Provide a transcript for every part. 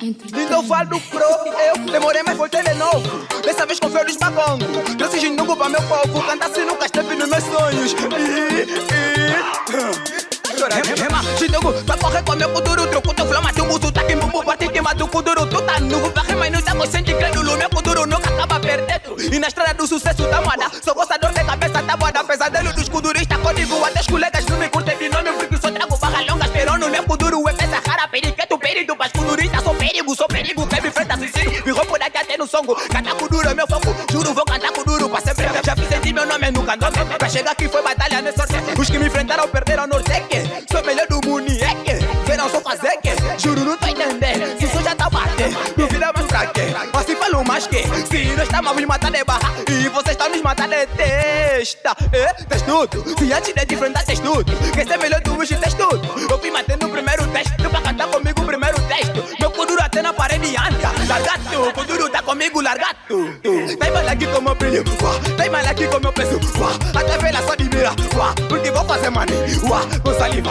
Então falo pro eu. Demorei mas voltei de novo. Dessa vez com flores bagongo Trouxe ginungo pra meu povo. Cantar se nunca esteve nos meus sonhos. Rema, ginungo, pra correr com meu futuro Truco, teu flama, teu muso, tá que bumbu Bate queima do kuduro, tu tá novo Pra rima e não tá consciente, crédulo Meu futuro nunca acaba perdendo E na estrada do sucesso da moda perigo, sou perigo Quem me enfrenta suicídio Me roubo daqui até no songo. Cantar kuduro é meu foco. Juro, vou cantar kuduro pra sempre. Já fiz sentir meu nome nunca nome Pra chegar aqui foi batalha nessa sorte? Os que me enfrentaram perderam no norteque Sou melhor do munieque quê? Assim falo mais que? Se nós estamos matando de barra. E vocês estão nos matando de testa. É, testudo. Se antes de enfrentar testudo. Quer ser melhor do hoje testudo. Eu fui matando o primeiro teste. Tu pra cantar comigo o primeiro texto. Meu kuduro até na parede anda. Largato, kuduro tá comigo largato. Tem mal aqui com meu brilho Tem mal aqui com meu peso Até vela só de mira Porque vou fazer money Com saliva.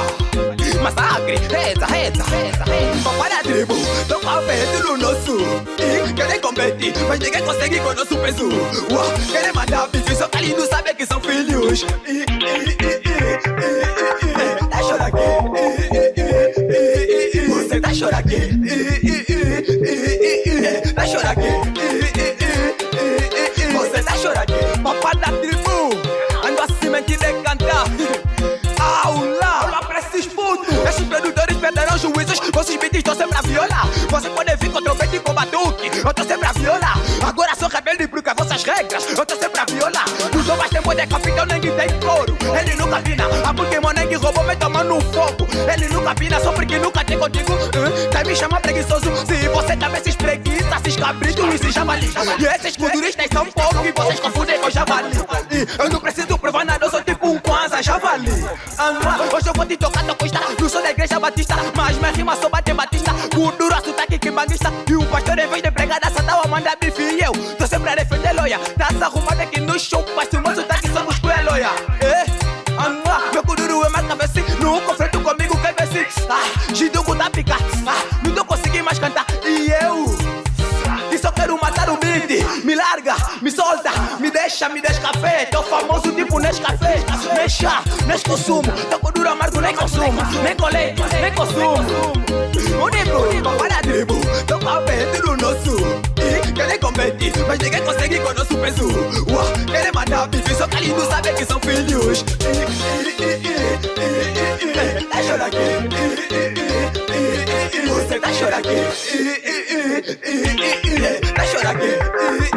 Massacre, reza, reza, reza, reza. Papai da tribo, tô com a no nosso competir, mas ninguém consegue com o nosso peso Uau, Querem matar bichos, só que ali não sabe que são filhos e, e, e, e, e, e, Tá chorando aqui Você tá chorando aqui Tá chorando aqui Você tá chorando aqui Papai da tribo Ando acima que decantar Aula Aula pra esses putos Esses produtores perderão juízos Vocês beats estão sempre a violar Você pode vir com trompete e com batuque Eu tô sempre rebelde porque vossas regras Eu tô sempre a violar. Os novas tempo de capitão nem tem couro. Ele nunca vina A porque Moneng roubou me tomando no fogo. Ele nunca vina só porque nunca tem contigo. Uh, Quer me chamar preguiçoso. Se você também se espreguiça Se escabrito e se javali E esses culturistas são poucos E vocês confundem com javali. E eu não preciso provar nada Eu sou tipo um Kwanzaa javali. Hoje eu vou te tocar tua costa Não sou da igreja batista Mas minha rima sou bate batista Kuduro, sotaque que banguista E o pastor em vez de pregar Essa tal manda bife eu tô sempre a defender loia Tá se arrumando aqui no show se o meu sotaque somos tu é loia Eh, ah, meu kuduro é mais cabeça No confronto comigo quer ver se Ah, Gidugo da pica Ah, não tô conseguindo mais cantar. E eu? E só quero matar o beat. Me larga, me solta, me deixa, me descafé Tô famoso tipo Nescafé. Deixa, nes consumo Tô com duro amargo, nem consumo. Nem colei, nem consumo. Único, mas ninguém consegue com nosso peso. Uau, querem matar bife, só que ali não sabe que são filhos. Tá chorando aqui. Você tá chorando aqui. Tá chorando aqui